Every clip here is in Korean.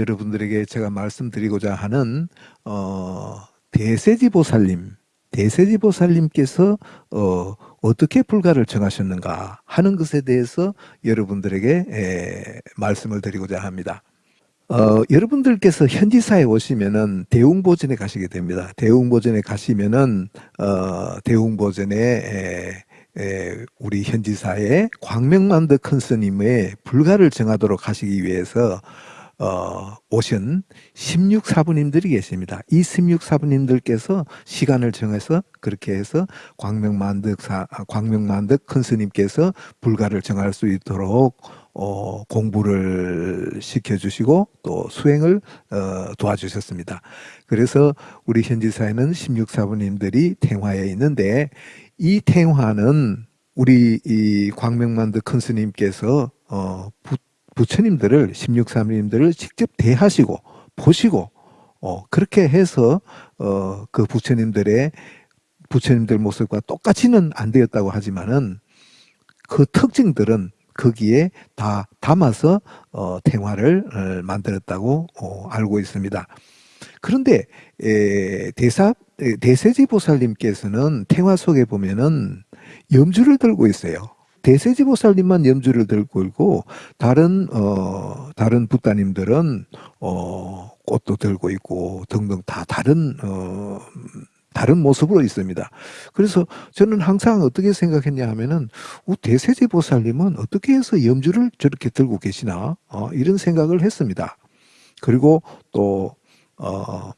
여러분들에게 제가 말씀드리고자 하는 어, 대세지보살님, 대세지보살님께서 어, 어떻게 불가를 정하셨는가 하는 것에 대해서 여러분들에게 에, 말씀을 드리고자 합니다. 어, 여러분들께서 현지사에 오시면은 대웅보전에 가시게 됩니다. 대웅보전에 가시면은 어, 대웅보전에 에, 에, 우리 현지사에 광명만드 큰 스님의 불가를 정하도록 하시기 위해서 어, 오신 16사부님들이 계십니다. 이 16사부님들께서 시간을 정해서 그렇게 해서 광명만득사, 광명만득 큰 스님께서 불가를 정할 수 있도록 어, 공부를 시켜주시고 또 수행을 어, 도와주셨습니다. 그래서 우리 현지사에는 16사부님들이 탱화에 있는데 이 탱화는 우리 이 광명만득 큰 스님께서 어, 부처님들을 16사님들을 직접 대하시고 보시고 어, 그렇게 해서 어, 그 부처님들의 부처님들 모습과 똑같이는 안 되었다고 하지만은 그 특징들은 거기에 다 담아서 어, 태화를 어, 만들었다고 어, 알고 있습니다. 그런데 에, 대사 대세지 보살님께서는 태화 속에 보면은 염주를 들고 있어요. 대세지 보살님만 염주를 들고 있고 다른 어 다른 부따님들은 어 꽃도 들고 있고 등등 다 다른 어 다른 모습으로 있습니다. 그래서 저는 항상 어떻게 생각했냐 하면은 어, 대세지 보살님은 어떻게 해서 염주를 저렇게 들고 계시나 어, 이런 생각을 했습니다. 그리고 또 어,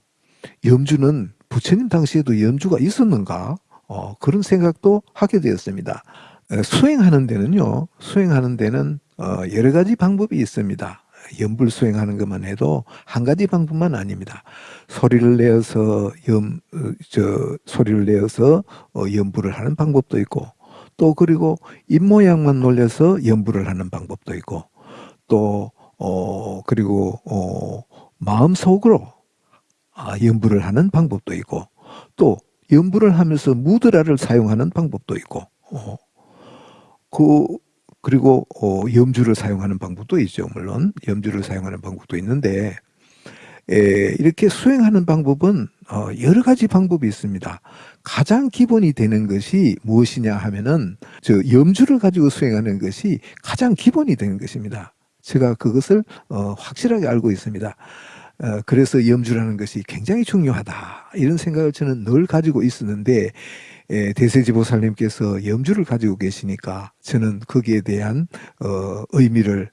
염주는 부처님 당시에도 염주가 있었는가 어, 그런 생각도 하게 되었습니다. 수행하는 데는요, 수행하는 데는 어, 여러 가지 방법이 있습니다. 염불 수행하는 것만 해도 한 가지 방법만 아닙니다. 소리를 내어서 염, 어, 저, 소리를 내어서 어, 염불을 하는 방법도 있고, 또 그리고 입 모양만 놀려서 염불을 하는 방법도 있고, 또, 어, 그리고, 어, 마음속으로 아, 염불을 하는 방법도 있고, 또 염불을 하면서 무드라를 사용하는 방법도 있고, 어, 그 그리고 어, 염주를 사용하는 방법도 있죠. 물론 염주를 사용하는 방법도 있는데 에, 이렇게 수행하는 방법은 어, 여러 가지 방법이 있습니다. 가장 기본이 되는 것이 무엇이냐 하면은 저 염주를 가지고 수행하는 것이 가장 기본이 되는 것입니다. 제가 그것을 어, 확실하게 알고 있습니다. 어, 그래서 염주라는 것이 굉장히 중요하다 이런 생각을 저는 늘 가지고 있었는데 예, 대세지보살님께서 염주를 가지고 계시니까 저는 거기에 대한 어, 의미를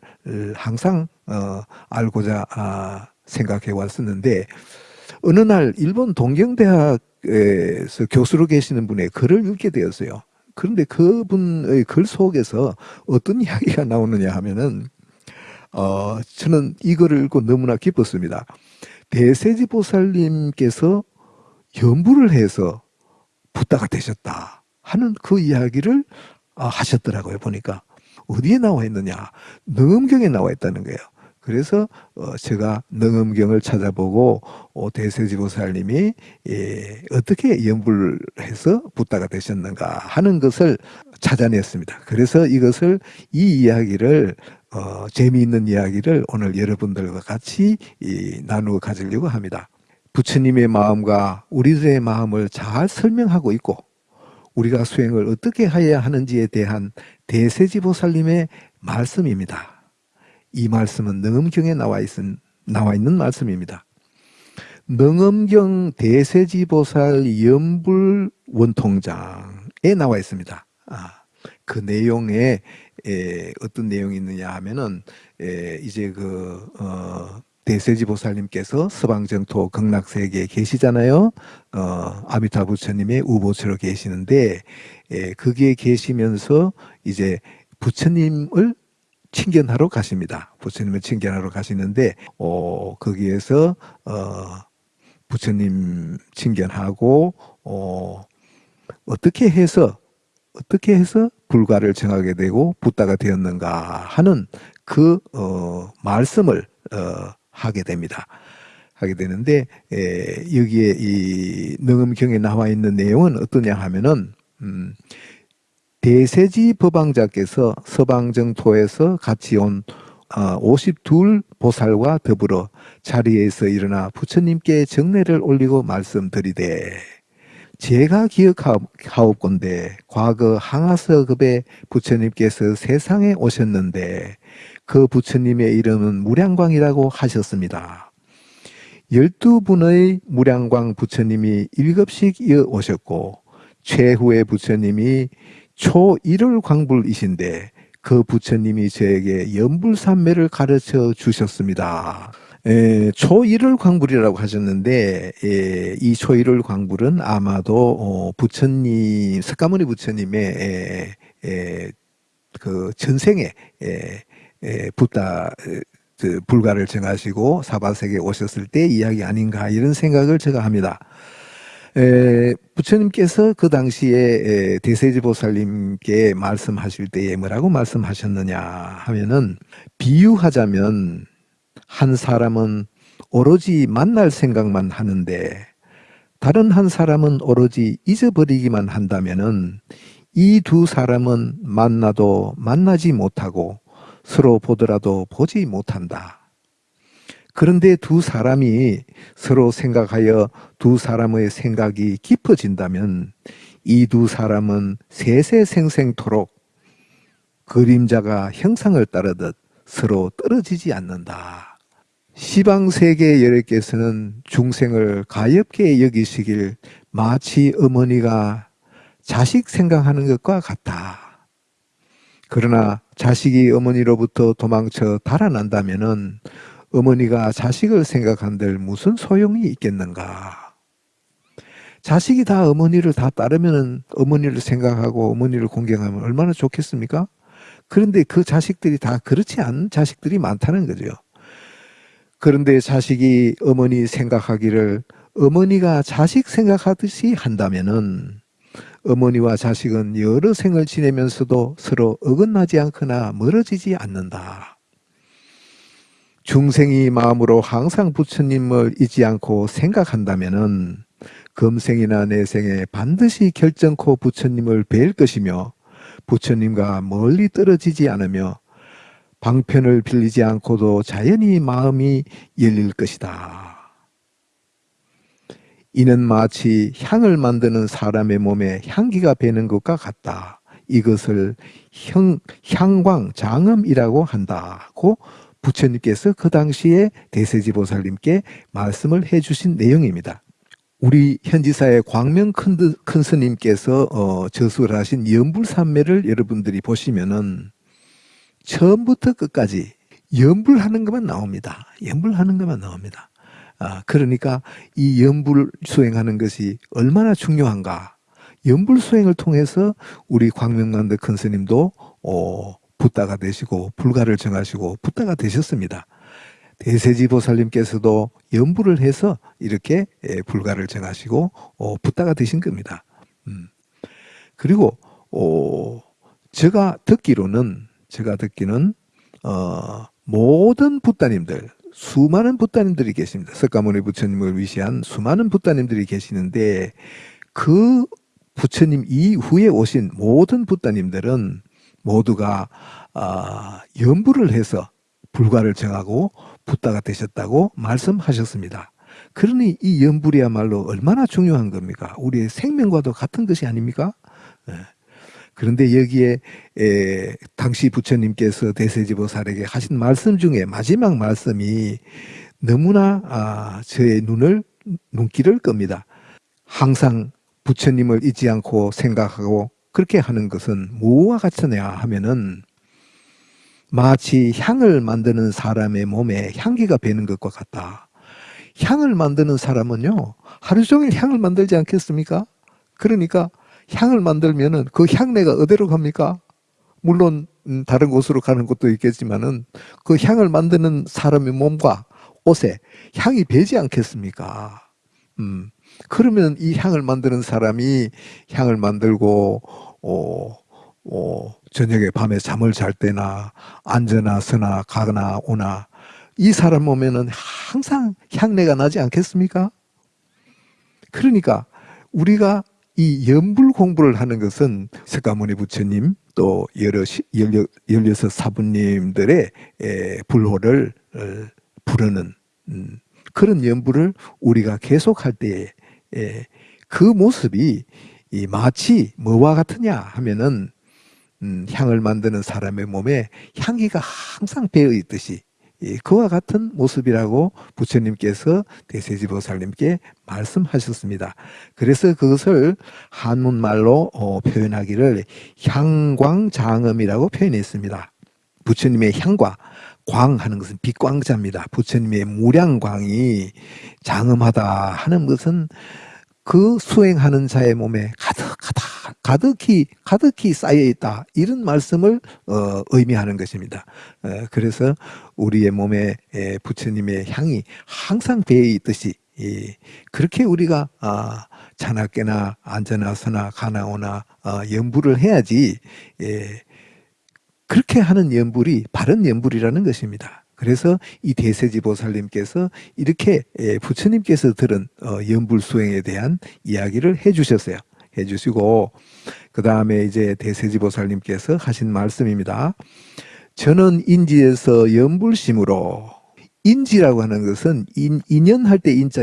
항상 어, 알고자 아, 생각해 왔었는데 어느 날 일본 동경대학에서 교수로 계시는 분의 글을 읽게 되었어요. 그런데 그분의 글 속에서 어떤 이야기가 나오느냐 하면은 어, 저는 이 글을 읽고 너무나 기뻤습니다. 대세지보살님께서 연부를 해서 부다가 되셨다 하는 그 이야기를 아, 하셨더라고요 보니까. 어디에 나와 있느냐? 능엄경에 나와 있다는 거예요 그래서 어, 제가 능엄경을 찾아보고 어, 대세지보살님이 예, 어떻게 연불 해서 부다가 되셨는가 하는 것을 찾아냈습니다 그래서 이것을 이 이야기를 어, 재미있는 이야기를 오늘 여러분들과 같이 이, 나누어 가지려고 합니다 부처님의 마음과 우리들의 마음을 잘 설명하고 있고 우리가 수행을 어떻게 해야 하는지에 대한 대세지보살님의 말씀입니다. 이 말씀은 능엄경에 나와, 있은, 나와 있는 말씀입니다. 능엄경 대세지보살 연불 원통장에 나와 있습니다. 아, 그 내용에 에, 어떤 내용이 있느냐 하면은 에, 이제 그 어, 대세지 보살님께서 서방정토 극락세계에 계시잖아요. 어, 아미타 부처님의 우보처로 계시는데 예, 거기에 계시면서 이제 부처님을 친견하러 가십니다. 부처님을 친견하러 가시는데 어, 거기에서 어, 부처님 친견하고 어, 어떻게 해서 어떻게 해서 불가를 정하게 되고 붓다가 되었는가 하는 그 어, 말씀을 어, 하게 됩니다. 하게 되는데 에, 여기에 이 능음경에 나와 있는 내용은 어떠냐 하면은 음, 대세지 법왕자께서 서방정토에서 같이 온 52 보살과 더불어 자리에서 일어나 부처님께 정례를 올리고 말씀드리되 제가 기억하옵건대 과거 항아서급에 부처님께서 세상에 오셨는데 그 부처님의 이름은 무량광이라고 하셨습니다. 12분의 무량광 부처님이 7씩 이어 오셨고 최후의 부처님이 초1월 광불이신데 그 부처님이 저에게 연불산매를 가르쳐 주셨습니다. 에, 초1월 광불이라고 하셨는데 에, 이 초1월 광불은 아마도 어, 부처님 석가모니 부처님의 에, 에, 그 전생에 에, 에, 붓다 그 불가를 정하시고 사바세계에 오셨을 때 이야기 아닌가 이런 생각을 제가 합니다. 에, 부처님께서 그 당시에 에, 대세지보살님께 말씀하실 때에 뭐라고 말씀하셨느냐 하면은 비유하자면 한 사람은 오로지 만날 생각만 하는데 다른 한 사람은 오로지 잊어버리기만 한다면은 이 두 사람은 만나도 만나지 못하고 서로 보더라도 보지 못한다. 그런데 두 사람이 서로 생각하여 두 사람의 생각이 깊어진다면 이 두 사람은 세세생생토록 그림자가 형상을 따르듯 서로 떨어지지 않는다. 시방세계 여러께서는 중생을 가엽게 여기시길 마치 어머니가 자식 생각하는 것과 같다. 그러나 자식이 어머니로부터 도망쳐 달아난다면 어머니가 자식을 생각한들 무슨 소용이 있겠는가. 자식이 다 어머니를 다 따르면 어머니를 생각하고 어머니를 공경하면 얼마나 좋겠습니까? 그런데 그 자식들이 다 그렇지 않은 자식들이 많다는 거죠. 그런데 자식이 어머니 생각하기를 어머니가 자식 생각하듯이 한다면은 어머니와 자식은 여러 생을 지내면서도 서로 어긋나지 않거나 멀어지지 않는다. 중생이 마음으로 항상 부처님을 잊지 않고 생각한다면은 금생이나 내생에 반드시 결정코 부처님을 뵐 것이며 부처님과 멀리 떨어지지 않으며 방편을 빌리지 않고도 자연히 마음이 열릴 것이다. 이는 마치 향을 만드는 사람의 몸에 향기가 배는 것과 같다. 이것을 향, 향광, 장음이라고 한다고 부처님께서 그 당시에 대세지보살님께 말씀을 해주신 내용입니다. 우리 현지사의 광명 큰, 큰 스님께서 어, 저수를 하신 연불산매를 여러분들이 보시면은 처음부터 끝까지 연불하는 것만 나옵니다. 연불하는 것만 나옵니다. 아, 그러니까 이 연불 수행하는 것이 얼마나 중요한가. 연불 수행을 통해서 우리 광명만드 큰 스님도 어, 붓다가 되시고 불가를 정하시고 붓다가 되셨습니다. 대세지보살님께서도 연불을 해서 이렇게 예, 불가를 정하시고 어, 붓다가 되신 겁니다. 음. 그리고 어, 제가 듣기로는 제가 듣기는 어, 모든 붓다님들 수많은 붓다님들이 계십니다. 석가모니 부처님을 위시한 수많은 붓다님들이 계시는데 그 부처님 이후에 오신 모든 붓다님들은 모두가 어, 연부를 해서 불가를 정하고 붓다가 되셨다고 말씀하셨습니다. 그러니 이 연불이야말로 얼마나 중요한 겁니까? 우리의 생명과도 같은 것이 아닙니까? 네. 그런데 여기에 에, 당시 부처님께서 대세지보살에게 하신 말씀 중에 마지막 말씀이 너무나 아, 저의 눈을 눈길을 겁니다. 항상 부처님을 잊지 않고 생각하고 그렇게 하는 것은 무엇과 같으냐 하면은 마치 향을 만드는 사람의 몸에 향기가 배는 것과 같다. 향을 만드는 사람은요, 하루 종일 향을 만들지 않겠습니까? 그러니까 향을 만들면은 그 향내가 어디로 갑니까? 물론 음, 다른 곳으로 가는 것도 있겠지만은 그 향을 만드는 사람의 몸과 옷에 향이 배지 않겠습니까? 음, 그러면 이 향을 만드는 사람이 향을 만들고 어, 어, 저녁에 밤에 잠을 잘 때나 앉으나 서나 가거나 오나 이 사람 몸에는 항상 향내가 나지 않겠습니까? 그러니까 우리가 이 연불 공부를 하는 것은 석가모니 부처님 또 여러 시, 열여, 열여섯 사부님들의 에, 불호를 어, 부르는 음, 그런 연부를 우리가 계속할 때에 에, 그 모습이 이 마치 뭐와 같으냐 하면은 음, 향을 만드는 사람의 몸에 향기가 항상 배어 있듯이 예, 그와 같은 모습이라고 부처님께서 대세지보살님께 말씀하셨습니다. 그래서 그것을 한문말로 어, 표현하기를 향광장음이라고 표현했습니다. 부처님의 향과 광하는 것은 빛광자입니다. 부처님의 무량광이 장음하다 하는 것은 그 수행하는 자의 몸에 가득하다, 가득히, 가득히 쌓여 있다. 이런 말씀을, 어, 의미하는 것입니다. 어, 그래서 우리의 몸에 에, 부처님의 향이 항상 배어 있듯이, 이, 그렇게 우리가, 아, 자나깨나 앉아나서나 가나오나, 어, 연부를 해야지, 예, 그렇게 하는 연불이 바른 연불이라는 것입니다. 그래서 이 대세지보살님께서 이렇게 예, 부처님께서 들은 어, 연불 수행에 대한 이야기를 해주셨어요. 해주시고 그 다음에 이제 대세지보살님께서 하신 말씀입니다. 저는 인지에서 연불심으로 인지라고 하는 것은 인, 인연할 때 인자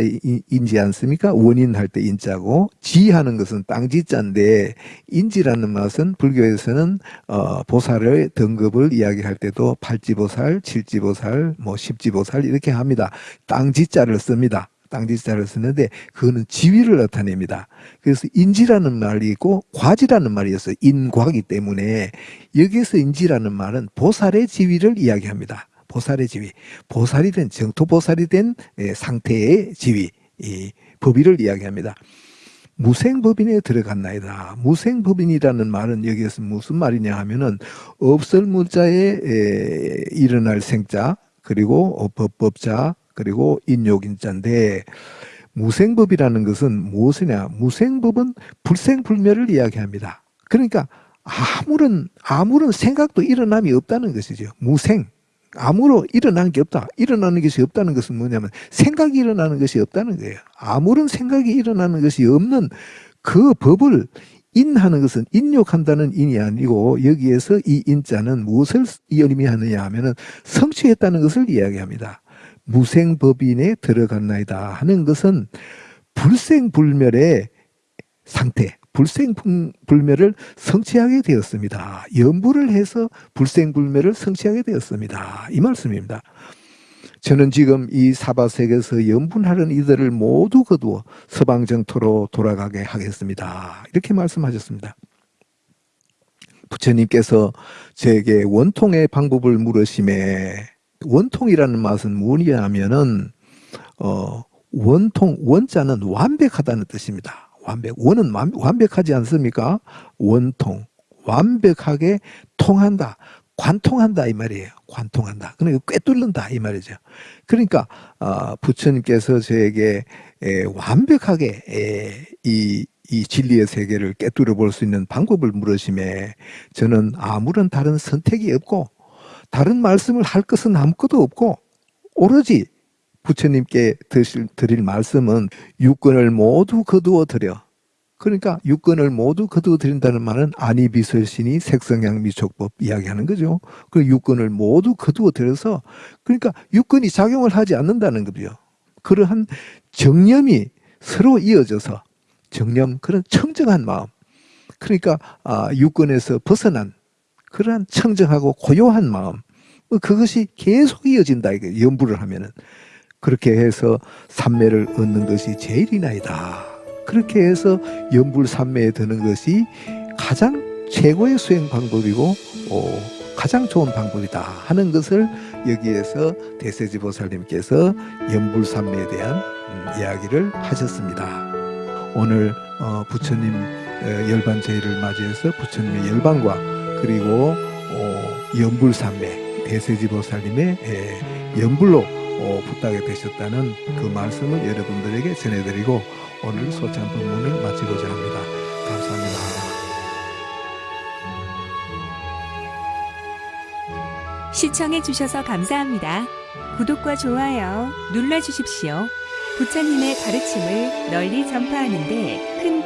인지 않습니까? 원인할 때 인자고 지하는 것은 땅지자인데 인지라는 맛은 불교에서는 어, 보살의 등급을 이야기할 때도 팔지보살, 칠지보살, 뭐 십지보살 이렇게 합니다. 땅지자를 씁니다. 땅지자를 쓰는데 그거는 지위를 나타냅니다. 그래서 인지라는 말이 있고 과지라는 말이 있어요. 인과기 때문에 여기에서 인지라는 말은 보살의 지위를 이야기합니다. 보살의 지위, 보살이 된 정토 보살이 된 예, 상태의 지위, 이 법의를 이야기합니다. 무생법인에 들어갔나이다. 무생법인이라는 말은 여기에서 무슨 말이냐 하면은 없을 무자에 에, 일어날 생자 그리고 법법자 그리고 인욕인자인데 무생법이라는 것은 무엇이냐? 무생법은 불생불멸을 이야기합니다. 그러니까 아무런 아무런 생각도 일어남이 없다는 것이죠. 무생 아무로 일어나는 게 없다. 일어나는 것이 없다는 것은 뭐냐면 생각이 일어나는 것이 없다는 거예요. 아무런 생각이 일어나는 것이 없는 그 법을 인하는 것은 인욕한다는 인이 아니고 여기에서 이 인자는 무엇을 의미하느냐 하면 은 성취했다는 것을 이야기합니다. 무생법인에 들어갔나이다 하는 것은 불생불멸의 상태, 불생불멸을 성취하게 되었습니다. 연부를 해서 불생불멸을 성취하게 되었습니다. 이 말씀입니다. 저는 지금 이 사바색에서 연분하는 이들을 모두 거두어 서방정토로 돌아가게 하겠습니다. 이렇게 말씀하셨습니다. 부처님께서 제게 원통의 방법을 물으심에 원통이라는 맛은 무엇이냐면은 어, 원통 원자는 완벽하다는 뜻입니다. 완벽. 원은 완벽하지 않습니까? 원통. 완벽하게 통한다. 관통한다 이 말이에요. 관통한다. 그러니까 꿰뚫는다 이 말이죠. 그러니까 어, 부처님께서 저에게 에, 완벽하게 에, 이, 이 진리의 세계를 꿰뚫어 볼 수 있는 방법을 물으심에 저는 아무런 다른 선택이 없고 다른 말씀을 할 것은 아무것도 없고 오로지 부처님께 드실, 드릴 말씀은 육근을 모두 거두어 드려 그러니까 육근을 모두 거두어 드린다는 말은 아니비설신이 색성향 미촉법 이야기하는 거죠. 그 육근을 모두 거두어 들여서 그러니까 육근이 작용을 하지 않는다는 거죠. 그러한 정념이 서로 이어져서 정념 그런 청정한 마음 그러니까 아, 육근에서 벗어난 그러한 청정하고 고요한 마음 그것이 계속 이어진다 이게 연부를 하면은 그렇게 해서 삼매를 얻는 것이 제일이나이다. 그렇게 해서 연불 삼매에 드는 것이 가장 최고의 수행 방법이고 어, 가장 좋은 방법이다 하는 것을 여기에서 대세지보살님께서 연불삼매에 대한 음, 이야기를 하셨습니다. 오늘 어, 부처님 어, 열반제일을 맞이해서 부처님의 열반과 그리고 어, 연불삼매 대세지보살님의 에, 연불로 어, 부탁이 되셨다는 그 말씀을 여러분들에게 전해드리고 오늘 소찬 법문을 마치고자 합니다. 감사합니다. 시청해 주셔서 감사합니다. 구독과 좋아요 눌러주십시오. 부처님의 가르침을 널리 전파하는 데큰 도움이 됩니다.